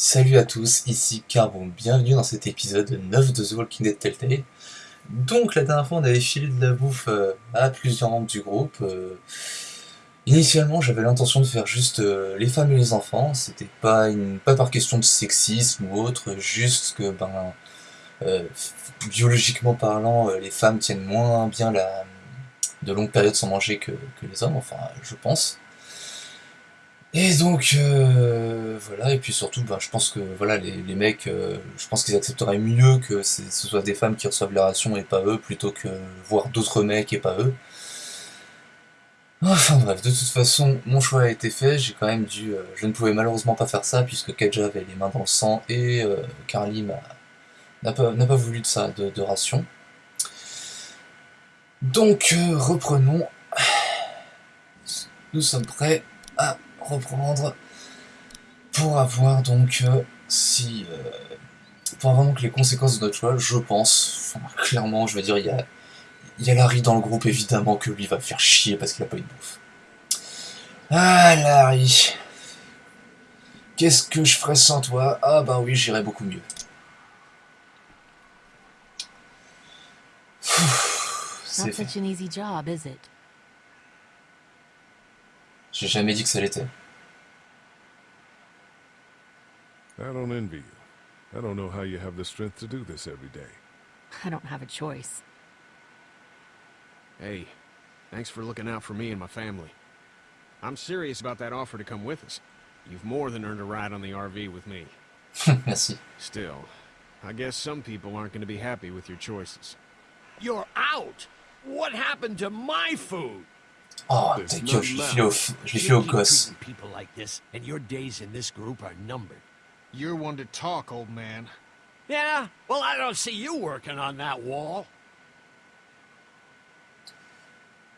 Salut à tous, ici Carbon, bienvenue dans cet épisode 9 de The Walking Dead Telltale. Donc la dernière fois on avait filé de la bouffe euh, à plusieurs membres du groupe. euh, Initialement j'avais l'intention de faire juste euh, les femmes et les enfants, c'était pas, pas par question de sexisme ou autre, juste que ben biologiquement parlant les femmes tiennent moins bien la, de longues périodes sans manger que les hommes, enfin je pense. Et donc euh, voilà, et puis surtout, ben, je pense que voilà, les, les mecs, euh, je pense qu'ils accepteraient mieux que ce soit des femmes qui reçoivent les rations et pas eux, plutôt que voir d'autres mecs et pas eux. Enfin bref, de toute façon, mon choix a été fait, j'ai quand même dû. euh, je ne pouvais malheureusement pas faire ça puisque Kaja avait les mains dans le sang et Carly n'a pas, voulu de ça, de, ration. Donc reprenons. Nous sommes prêts à reprendre pour avoir donc euh, si euh, pour avoir donc les conséquences de notre choix, je pense, enfin, clairement, je veux dire, il y a il y a Larry dans le groupe évidemment que lui va faire chier parce qu'il a pas eu de bouffe. Ah Larry, qu'est-ce que je ferais sans toi? Ah bah oui, j'irais beaucoup mieux. C'est Not fait. such an easy job, is it? J'ai jamais dit que ça l'était. I don't envy you. I don't know how you have the strength to do this every day. I don't have a choice. Hey, thanks for looking out for me and my family. I'm serious about that offer to come with us. You've more than earned a ride on the RV with me. Merci. Still, I guess some people aren't going to be happy with your choices. You're out! What happened to my food? Oh, ta gueule, je l'ai filé au, je filé au gosse. treating people like this, and your days in this group are numbered. You're one to talk, old man. Yeah? Well, I don't see you working on that wall.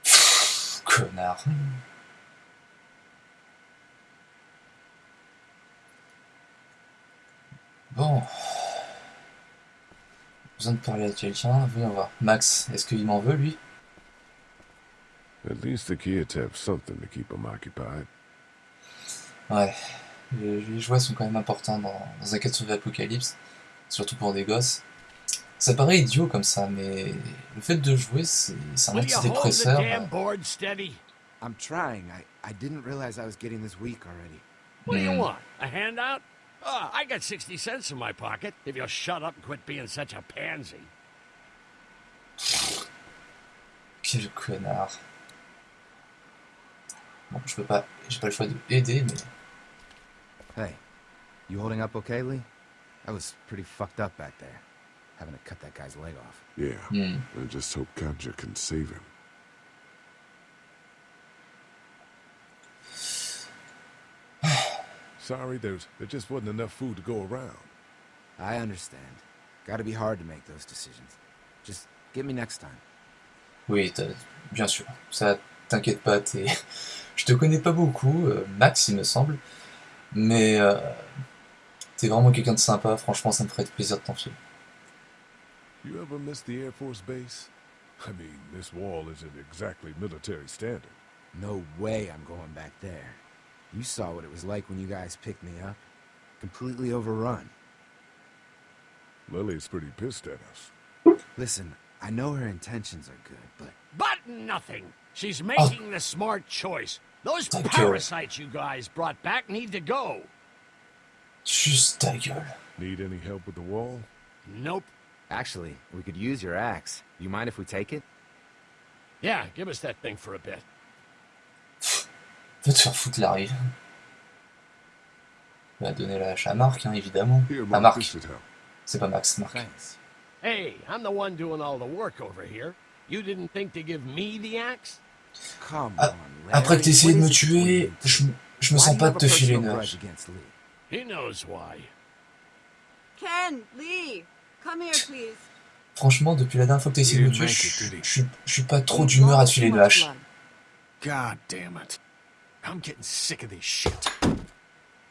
Connard. Bon. Besoin de parler à quelqu'un, voyons voir. Max, est-ce qu'il m'en veut lui? At least the kids have something to keep them occupied. Ouais. Les, les jouets sont quand même importants dans, dans un 4 sur l'Apocalypse, surtout pour des gosses. Ça paraît idiot comme ça, mais le fait de jouer, c'est un antidépresseur. I'm trying. I, I didn't realize I was getting this weak already. What do you Hmm. want? A handout? I got 60 cents in my pocket if you'll shut up and quit being such a pansy. Quel connard. Bon, je peux pas, j'ai pas le choix de aider, mais Hey, you holding up okay, Lee? I was pretty fucked up back there, having to cut that guy's leg off. Yeah, hmm. I just hope Katjaa can save him. Sorry, there's there just wasn't enough food to go around. I understand. Gotta be hard to make those decisions. Just get me next time. Oui, t'as- bien sûr. Ça, t'inquiète pas, t'es... Je te connais pas beaucoup, euh, Max, il me semble. Mais euh, t'es vraiment quelqu'un de sympa, franchement, ça me ferait plaisir de t'en filer. You ever miss the Air Force base? I mean, this wall isn't exactly military standard. No way I'm going back there. You saw what it was like when you guys picked me up. Completely overrun. Lily's pretty pissed at us. Listen, I know her intentions are good, but But nothing. She's oh. making the smart choice. Those Thank parasites you guys brought back need to go. Juste ta her. Need any help with the wall? Nope. actually, we could use your axe. You mind if we take it? Yeah, give us that thing for a bit. Va te faire foutre, Larry. Va donner la hache à Marc, hein, évidemment. Here, À Mark, Marc. this should help. C'est pas Max, Marc. Thanks. Hey, I'm the one doing all the work over here. You didn't think to give me the axe? Come on, Larry. Après que t'aies essayé de me tuer, je, je me sens pas de te a filer personal une grudge hache. against Lee? He knows why. Ken, Lee, come here, please. Franchement, depuis la dernière fois que t'as essayé de me tuer, je, je, je suis pas trop d'humeur à te filer une hache. God damn it. I'm getting sick of this shit.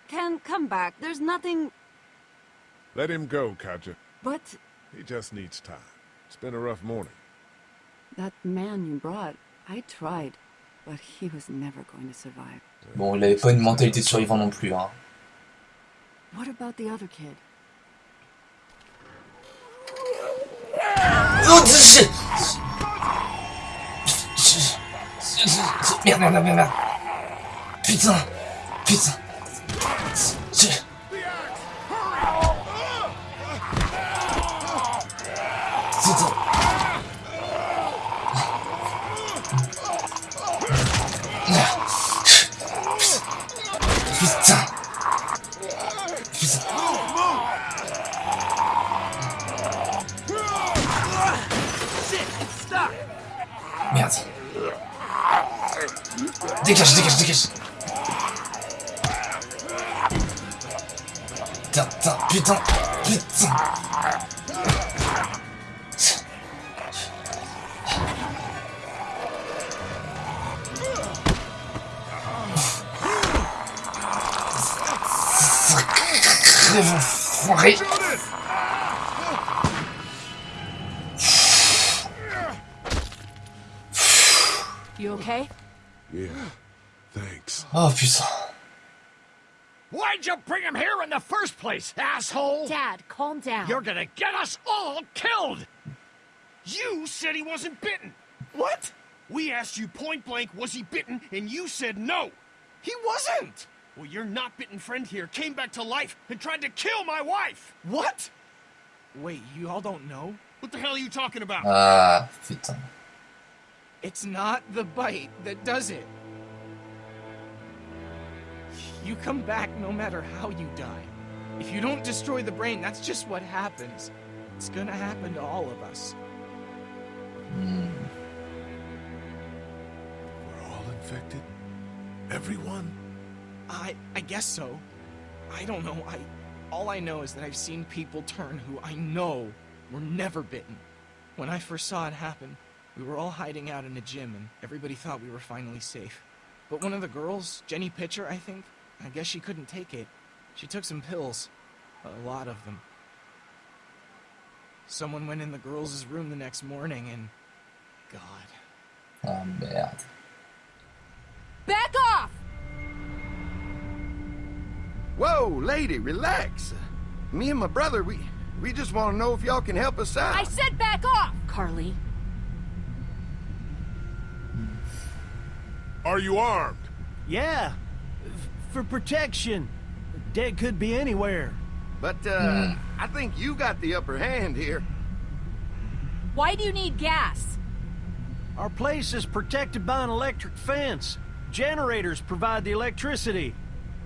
Ken, come back. There's nothing. Let him go, Katja. But He just needs time. It's been a rough morning. Bon, il avait pas une mentalité de survivant non plus, hein. What about the other kid? Oh, shit Merde, merde, merde, merde Putain Putain Dégage, dégage, dégage. Putain, putain, putain, putain. Crève, enfoiré. You okay? Yeah. Thanks. Oh putain. Why'd you bring him here in the first place, asshole? Dad, calm down. You're gonna get us all killed! You said he wasn't bitten. What? We asked you point blank, was he bitten, and you said no. He wasn't. Well, your not bitten friend here came back to life and tried to kill my wife. What? Wait, you all don't know? What the hell are you talking about? Ah, putain. It's not the bite that does it. You come back no matter how you die. If you don't destroy the brain, that's just what happens. It's gonna happen to all of us. We're all infected? Everyone? I I guess so. I don't know. I all I know is that I've seen people turn who I know were never bitten. When I first saw it happen, we were all hiding out in a gym and everybody thought we were finally safe. But one of the girls, Jenny Pitcher, I think, I guess she couldn't take it. She took some pills. A lot of them. Someone went in the girls' room the next morning and God. Ah merde. Back off! Whoa, lady, relax. Me and my brother, we we just want to know if y'all can help us out. I said back off! Carley, Are you armed? Yeah, for protection. Dead could be anywhere. But uh, I think you got the upper hand here. why do you need gas? Our place is protected by an electric fence. Generators provide the electricity.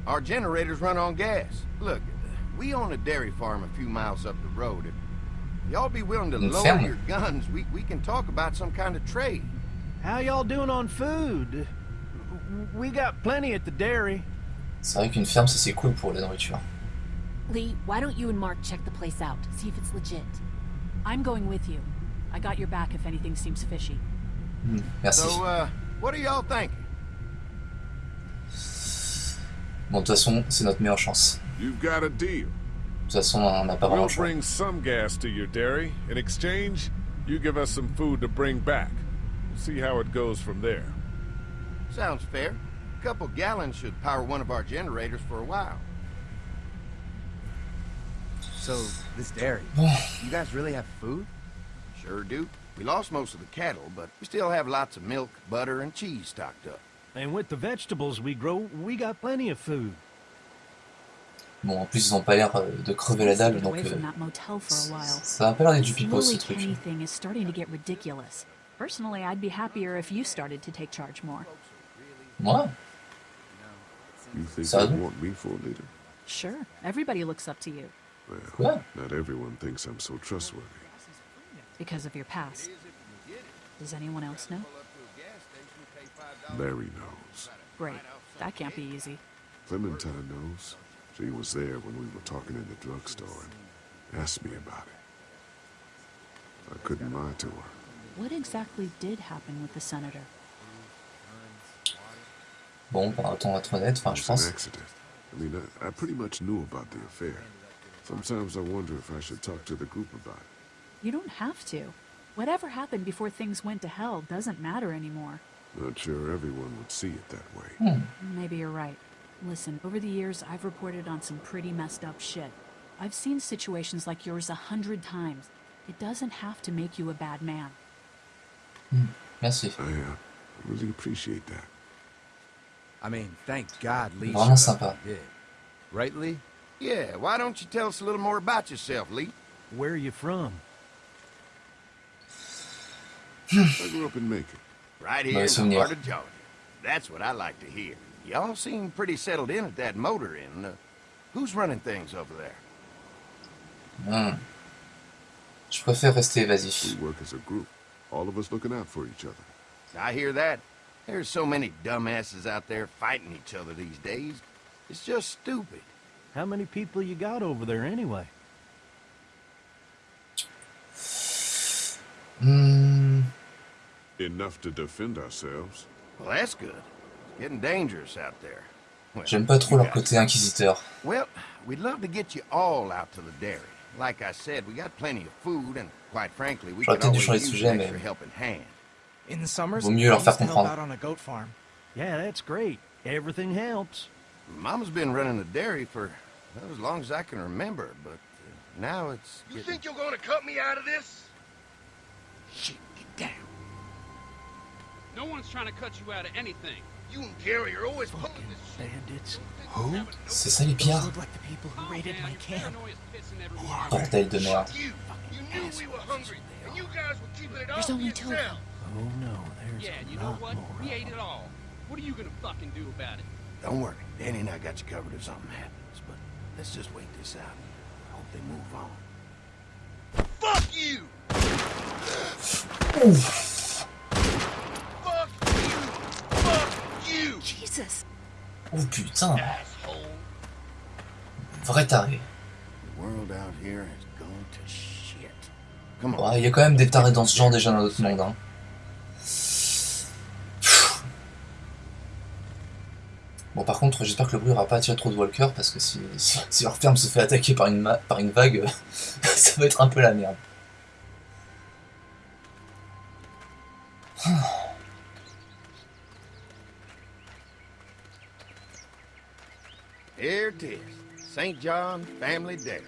Our generators run on gas. Look, we own a dairy farm a few miles up the road. If y'all be willing to Une lower ferme. your guns, we, we can talk about some kind of trade. How y'all doing on food? W- We got plenty at the dairy. C'est vrai qu'une ferme, ça c'est cool pour la nourriture. Lee, why don't you and Mark check the place out, see if it's legit? I'm going with you. I got your back if anything seems fishy. Hmm, Merci. So, uh, what do y'all think? Bon, de toute façon, c'est notre meilleure chance. You've got a deal. De toute façon, on n'a pas vraiment We'll choix. bring some gas to your dairy. In exchange, you give us some food to bring back. See how it goes from there. Sounds fair. A couple gallons should power one of our generators for a while. So, this dairy, you guys really have food? Sure do. We lost most of the cattle, but we still have lots of milk, butter, and cheese stocked up. And with the vegetables we grow, we got plenty of food. Bon, en plus, ils ont pas l'air euh, de crever la dalle, Stayed donc euh, motel for a while. ça a pas l'air d'être du This pipeau ce Lilly truc. Kenny thing is starting to get ridiculous. Personally, I'd be happier if you started to take charge more. Moi You think So- they want me for a leader? Sure, everybody looks up to you Well, Yeah. not everyone thinks I'm so trustworthy. because of your past. Does anyone else know? Larry knows. Great. That can't be easy. Clementine knows. She was there when we were talking in the drugstore and asked me about it. I couldn't lie to her. What exactly did happen with the senator? Bon, bah, autant être honnête, enfin, je an pense. accident. I mean, I, I pretty much knew about the affair. Sometimes I wonder if I should talk to the group about it. You don't have to. Whatever happened before things went to hell doesn't matter anymore. Not sure everyone would see it that way. Hmm. Maybe you're right. Listen, over the years, I've reported on some pretty messed up shit. I've seen situations like yours a hundred times. It doesn't have to make you a bad man. Hmm. Merci. I uh, really appreciate that. I mean, thank God Lee Vraiment showed up sympa. when he did. Right, Lee? Yeah, why don't you tell us a little more about yourself, Lee? Where are you from? I grew up in Macon. Right here Mauvais in the heart of Georgia. That's what I like to hear. Y'all seem pretty settled in at that motor inn. Uh, who's running things over there? Hmm. Je préfère rester We évasif. work as a group, all of us looking out for each other. I hear that. There's so many dumbasses out there fighting each other these days. It's just stupid. How many people you got over there anyway? Hmm. Enough to defend ourselves. Well, that's good. It's getting dangerous out there. Well, J'aime pas trop leur côté inquisiteur. Well, we'd love to get you all out to the dairy. Like I said, we got plenty of food, and quite frankly, we J'aurais could peut-être dû always changer de use sujet, an mais- extra helping hand. In the summers, Vaut mieux I leur faire help comprendre. out on a goat farm. Yeah, that's great. Everything helps. Mama's been running the dairy for well, as long as I can remember, but uh, now it's You getting... think you're gonna cut me out of this? Shit, get down. No one's trying to cut you out of anything. You and Gary are always pulling Fucking this shit. bandits. Who C'est ça les Those pillards look like the people who raided my camp. Paranoia's pissing everywhere. Bordel de merde. You, you knew we were hungry, and you guys were keeping it all There's only two of yourself. Oh no, there's Yeah, you a know what? We ate it all. What are you gonna fucking do about it? Don't worry, Danny and I got you covered if something happens, but let's just wait this out. Hope they move on. Fuck you! Fuck you! Fuck you! Jesus! Oh putain Asshole! Vrai taré. The world out here has gone to shit. Ouais, il y a quand même des tarés dans ce genre déjà dans notre monde. Hein. Bon par contre j'espère que le bruit aura pas attiré trop de walkers parce que si, si, si leur ferme se fait attaquer par une, ma- par une vague, ça va être un peu la merde. Here it is. St. John Family Dairy.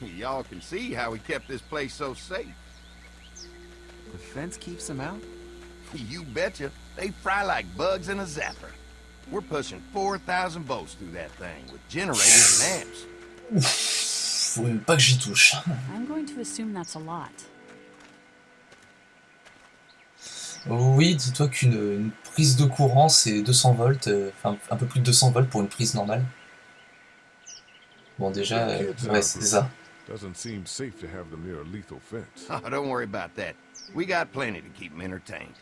Y'all can see how we kept this place so safe. The fence keeps them out? You betcha. They fry like bugs in a zapper. We're pushing 4,000 volts through that thing with generators and amps. Ouf, faut même pas que j'y touche. I'm going to assume that's a lot. Oui, dis-toi qu'une une prise de courant c'est 200 volts, euh, enfin un peu plus de 200 volts pour une prise normale. Bon déjà, euh, ouais c'est ça. Doesn't seem safe to have them near a lethal fence. Oh, don't worry about that. We got plenty to keep them entertained.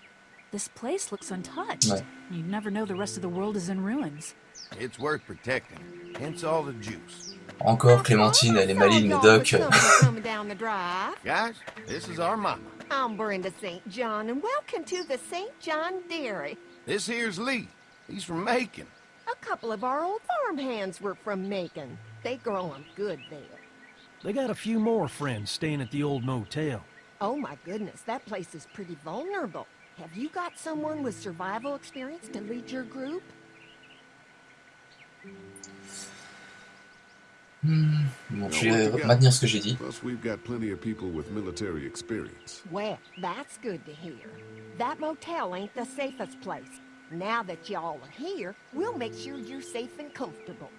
This place looks untouched. Ouais. You'd never know the rest of the world is in ruins. It's worth protecting. Hence all the juice. Encore oh, Clémentine, elle est maligne, mais Doc. coming down the drive. Guys, this is our mama. I'm Brenda St. John, and welcome to the St. John Dairy. This here's Lee. He's from Macon. A couple of our old farm hands were from Macon. They grow 'em good there. They got a few more friends staying at the old motel. Oh my goodness, that place is pretty vulnerable. Have you got someone with survival experience to lead your group? hmm, Bon, je vais maintenir ce que j'ai dit. Plus, we've got plenty of people with military experience. Well, that's good to hear. That motel ain't the safest place. Now that y'all are here, we'll make sure you're safe and comfortable.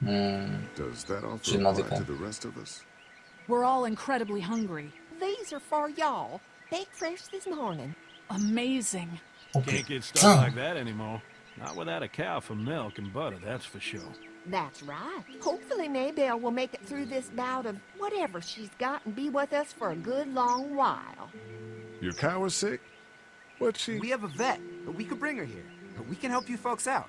Hmm, Does that J'ai also apply to the rest of us? We're all incredibly hungry. These are for y'all. Baked fresh this morning. Amazing. Oh Can't get stuff putain like that anymore. Not without a cow for milk and butter, that's for sure. That's right. Hopefully Maybelle will make it through this bout of whatever she's got and be with us for a good long while. Your cow is sick? What's she? We have a vet. We could bring her here. We can help you folks out.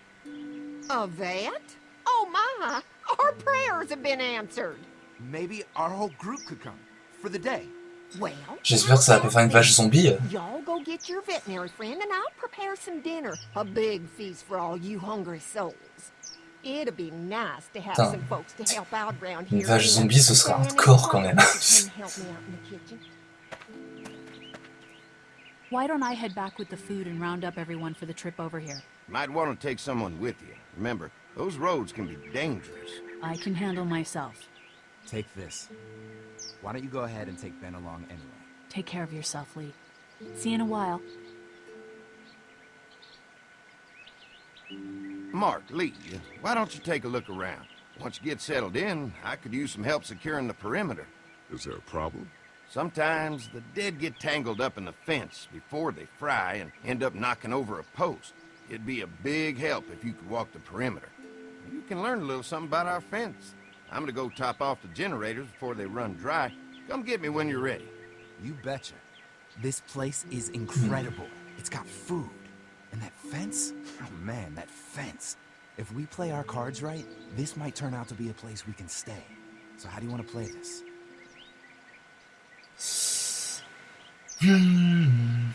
A vet? Oh my! Our prayers have been answered. Maybe our whole group could come. For the day. Well, J'espère que ça va pas faire une vache zombie. y'all go get your veterinary friend and I'll prepare some dinner. A big feast for all you hungry souls. It'd be nice to have some folks to help out around Une here. vache zombie, ce serait hardcore quand même. don't you come help me out in the kitchen? Why don't I head back with the food and round up everyone for the trip over here? Might want to take someone with you. Remember, those roads can be dangerous. I can handle myself. Take this. Why don't you go ahead and take Ben along anyway? Take care of yourself, Lee. See you in a while. Mark, Lee, why don't you take a look around? Once you get settled in, I could use some help securing the perimeter. Is there a problem? Sometimes the dead get tangled up in the fence before they fry and end up knocking over a post. It'd be a big help if you could walk the perimeter. You can learn a little something about our fence. I'm gonna go top off the generators before they run dry. Come get me when you're ready. You betcha. This place is incredible. It's got food. And that fence? Oh man, that fence. If we play our cards right, this might turn out to be a place we can stay. So how do you want to play this? Hmm.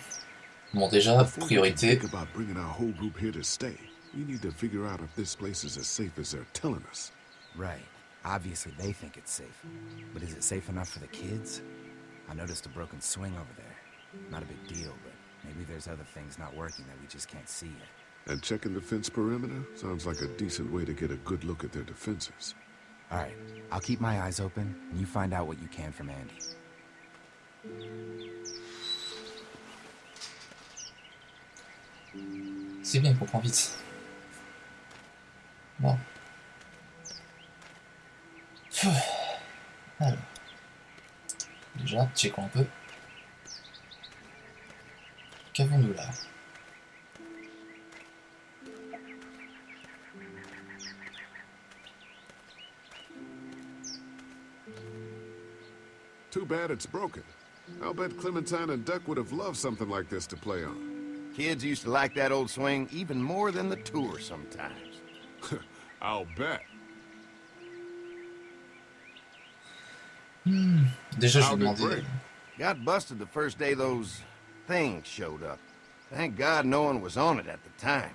Bon, déjà, Before priorité. about bringing our whole group here to stay, we need to figure out if this place is as safe as they're telling us. Right. Obviously they think it's safe. But is it safe enough for the kids? I noticed a broken swing over there. Not a big deal, but maybe there's other things not working that we just can't see yet. And checking the fence perimeter sounds like a decent way to get a good look at their defenses. Alright, I'll keep my eyes open, and you find out what you can from Andy. C'est bien, il comprend vite. Bon. Alors. Déjà, checkons un peu. Qu'avons-nous là Too bad it's broken. I'll bet Clementine and Duck would have loved something like this to play on. Kids used to like that old swing even more than the tour sometimes. I'll bet. Déjà, je demander. break? Got busted the first day those things showed up. Thank God no one was on it at the time.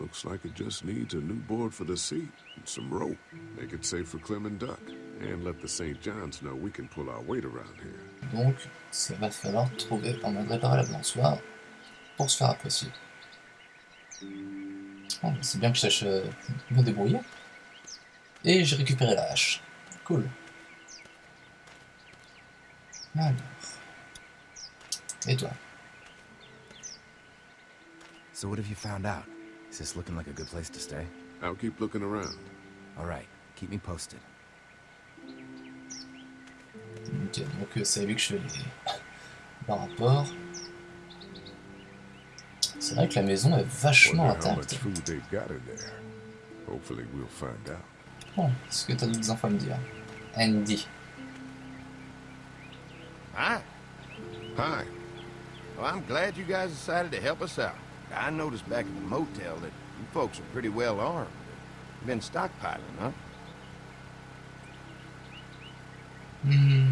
Looks like it just needs a new board for the seat and some rope. Make it safe for Clem and Duck. And let the St. John's know we can pull our weight around here. Donc, ça va falloir trouver un de réparer la balançoire pour se faire apprécier. Oh, c'est bien que je sache euh, me débrouiller. Et j'ai récupéré la hache. Cool. Alors. Et toi So what have you found out? Is this looking like a good place to stay? I'll keep looking around. Alright, keep me posted. Ok, donc euh, c'est lui que je fais les... par rapport. C'est vrai que la maison est vachement Wonder intacte. food they've got in there. Hopefully we'll find out. Bon, est-ce que t'as d'autres infos à me dire Andy. Hi. Hi. Well, I'm glad you guys decided to help us out. I noticed back at the motel that you folks are pretty well armed. You've been stockpiling, huh? Hmm.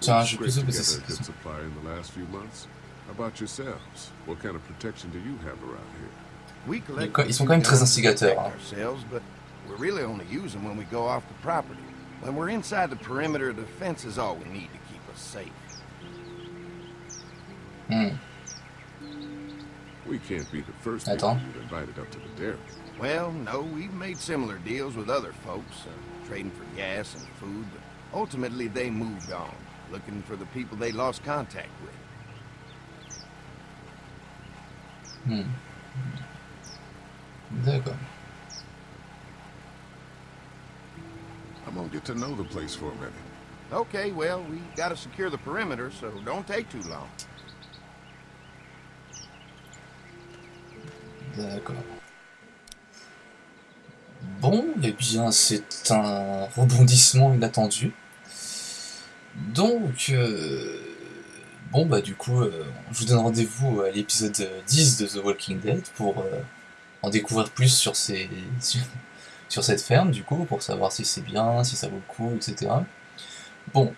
Tiens, je vais Scraped plutôt poser together cette a good supply in the last few months. How about yourselves? What kind of protection do you have around here? We collect Ils sont quand même très guns to instigateurs, protect hein. ourselves, but we really only use them when we go off the property. When we're inside the perimeter, the fence is all we need to keep us safe. Hmm. We can't be the first Attends. people you've invited up to the dairy. Well, no, we've made similar deals with other folks, uh, trading for gas and food, but ultimately they moved on, looking for the people they lost contact with. Hmm. D'accord. I'm gonna get to know the place for a minute. Okay, well, we gotta secure the perimeter, so don't take too long. D'accord. Bon, eh bien, c'est un rebondissement inattendu. Donc, euh, bon, bah, du coup, euh, je vous donne rendez-vous à l'épisode 10 de The Walking Dead pour euh, en découvrir plus sur, ces, sur cette ferme, du coup, pour savoir si c'est bien, si ça vaut le coup, etc. Bon,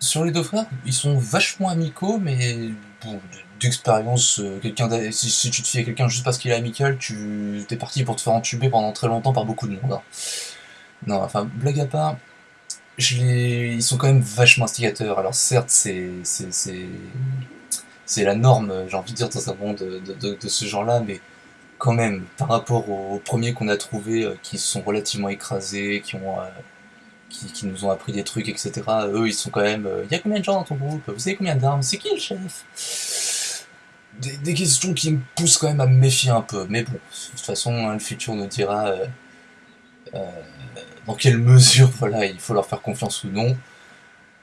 sur les deux frères, ils sont vachement amicaux, mais bon, d'expérience, euh, quelqu'un si, si tu te fies à quelqu'un juste parce qu'il est amical, tu t'es parti pour te faire entuber pendant très longtemps par beaucoup de monde. hein. Non, enfin, blague à part, ils sont quand même vachement instigateurs. Alors certes, c'est c'est- la norme, j'ai envie de dire, dans un monde de, ce genre-là, mais quand même, par rapport aux, premiers qu'on a trouvés, euh, qui sont relativement écrasés, qui ont... Euh, qui, nous ont appris des trucs, etc. Eux, ils sont quand même... Il euh, y a combien de gens dans ton groupe? Vous savez combien d'armes? C'est qui le chef? Des, des, questions qui me poussent quand même à me méfier un peu. Mais bon, de toute façon, hein, le futur nous dira euh, euh, dans quelle mesure voilà, il faut leur faire confiance ou non.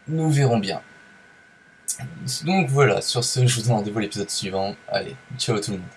Nous verrons bien. Donc voilà, sur ce, je vous donne rendez-vous à l'épisode suivant. Allez, ciao tout le monde.